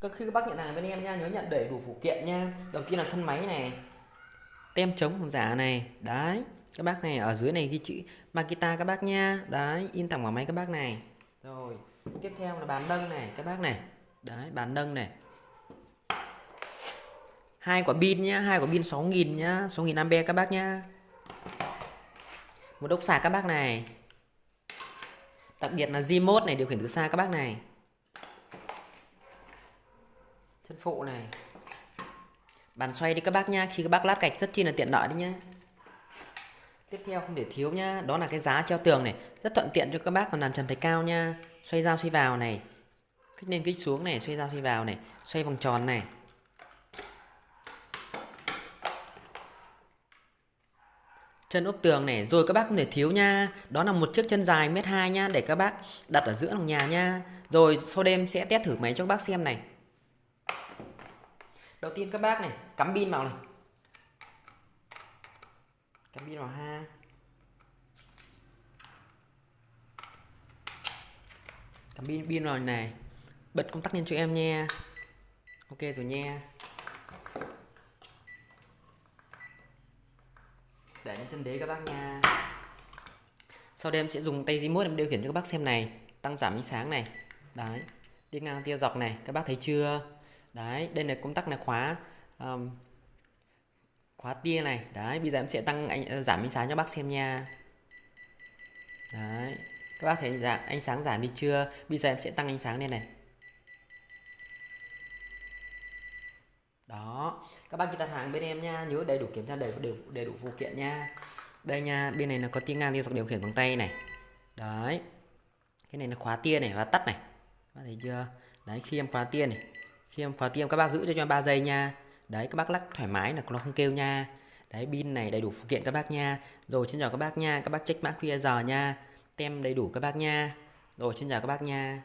các khi các bác nhận hàng bên em nha, nhớ nhận đầy đủ phụ kiện nha. Đầu tiên là thân máy này, tem chống hàng giả này. Đấy, các bác này, ở dưới này ghi chữ Makita các bác nha. Đấy, in thẳng vào máy các bác này. Rồi, tiếp theo là bàn nâng này, các bác này. Đấy, bàn nâng này. Hai quả pin nhá, hai quả pin 6000 nhá 6000 ampe các bác nhá. Một đốc sạc các bác này. Đặc biệt là remote này, điều khiển từ xa các bác này chân phụ này. Bàn xoay đi các bác nha khi các bác lát gạch rất chi là tiện lợi đấy nhá. Tiếp theo không để thiếu nhá, đó là cái giá treo tường này. Rất thuận tiện cho các bác còn làm trần thạch cao nha xoay dao xoay vào này. Kích lên kích xuống này, xoay dao xoay vào này, xoay vòng tròn này. Chân ốp tường này, rồi các bác không thể thiếu nha đó là một chiếc chân dài mét hai nha để các bác đặt ở giữa lòng nhà nha rồi sau đêm sẽ test thử máy cho các bác xem này đầu tiên các bác này, cắm pin vào này. Cắm pin vào ha cắm pin pin vào này. Bật công tắc lên cho em nha. Ok, rồi nha. Để lên chân đế các bác nha. Sau đây em sẽ dùng tay remote em điều khiển cho các bác xem này. Tăng giảm ánh sáng này. Đấy. Đi ngang tia dọc này. Các bác thấy chưa? Đấy đây là công tắc là khóa um, khóa tia này. Đấy bây giờ em sẽ tăng ánh, ờ, giảm ánh sáng cho bác xem nha. Đấy các bác thấy giảm ánh sáng giảm đi chưa? Bây giờ em sẽ tăng ánh sáng lên này. Đó các bác khi đặt hàng bên em nha nhớ đầy đủ kiểm tra đầy đủ đầy đủ phụ kiện nha. Đây nha bên này là có tia ngang tia dọc điều khiển bằng tay này. Đấy cái này là khóa tia này và tắt này. Các bác thấy chưa? Đấy khi em khóa tia này khi em khóa tia các bác giữ cho cho em 3 giây nha. Đấy, các bác lắc thoải mái là nó không kêu nha. Đấy, pin này đầy đủ phụ kiện các bác nha. Rồi, xin chào các bác nha. Các bác check mã QR nha. Tem đầy đủ các bác nha. Rồi, xin chào các bác nha.